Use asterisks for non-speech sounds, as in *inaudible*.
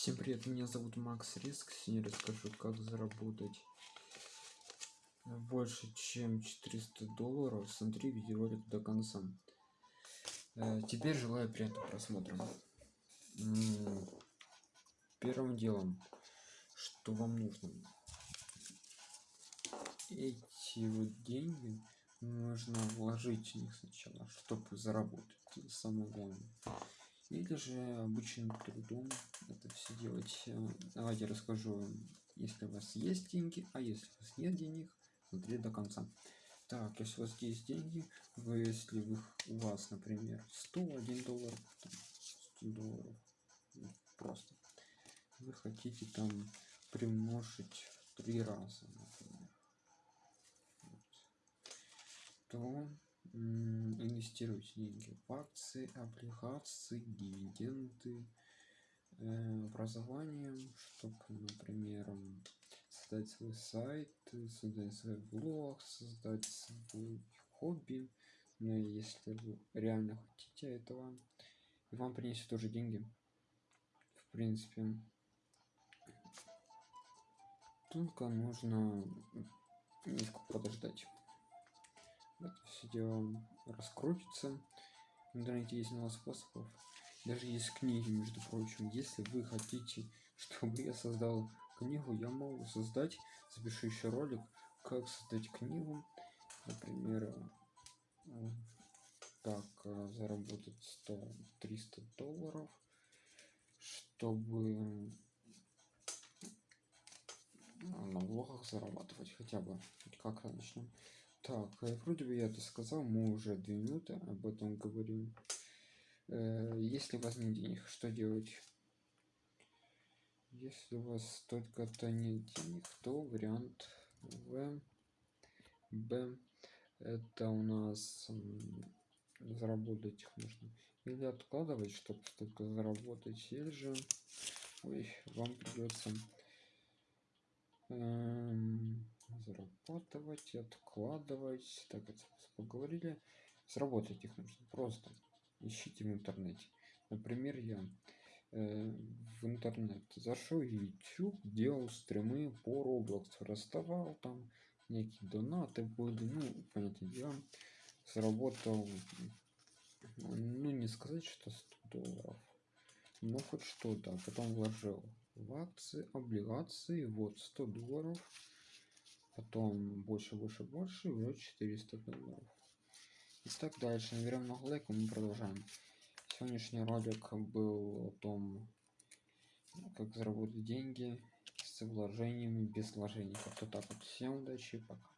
Всем привет, меня зовут Макс Риск. Сегодня расскажу, как заработать больше, чем 400 долларов. Смотри видеоролик до конца. Э, теперь желаю приятного просмотра. Первым делом, что вам нужно, эти вот деньги нужно вложить в них сначала, чтобы заработать. Это самое главное или же обычным трудом это все делать. Э, давайте расскажу если у вас есть деньги а если у вас нет денег смотри до конца. Так если у вас есть деньги вы если вы, у вас например 101 доллар 100 долларов ну, просто вы хотите там примножить в три раза например, вот, то инвестируйте деньги в акции облигации дивиденды э, образование чтобы например создать свой сайт создать свой блог создать свой хобби. Но если вы реально хотите этого и вам принесет тоже деньги в принципе только нужно немножко подождать дело раскрутится. В интернете есть много способов. Даже есть книги между прочим. Если вы хотите *laughs* чтобы я создал книгу я могу создать запишу еще ролик как создать книгу. Например как э, заработать 100 300 долларов чтобы на блогах зарабатывать хотя бы. Как начнем так, э, вроде бы я это сказал, мы уже две минуты об этом говорим. Э, если у вас нет денег, что делать? Если у вас только-то нет денег, то вариант В. Б. Это у нас заработать их нужно. Или откладывать, чтобы только заработать, или же ой, вам придется эм, зарабатывать откладывать. Так это поговорили. Сработать их нужно просто ищите в интернете. Например я э, в интернет зашел youtube делал стримы по roblox расставал там некие донаты были ну понятное дело заработал ну не сказать что 100 долларов но хоть что-то. А потом вложил в акции облигации вот 100 долларов потом больше больше больше и уже 400 долларов. И так дальше. Наберем много лайков мы продолжаем. Сегодняшний ролик был о том как заработать деньги с вложениями без вложений. Как-то так вот. Всем удачи пока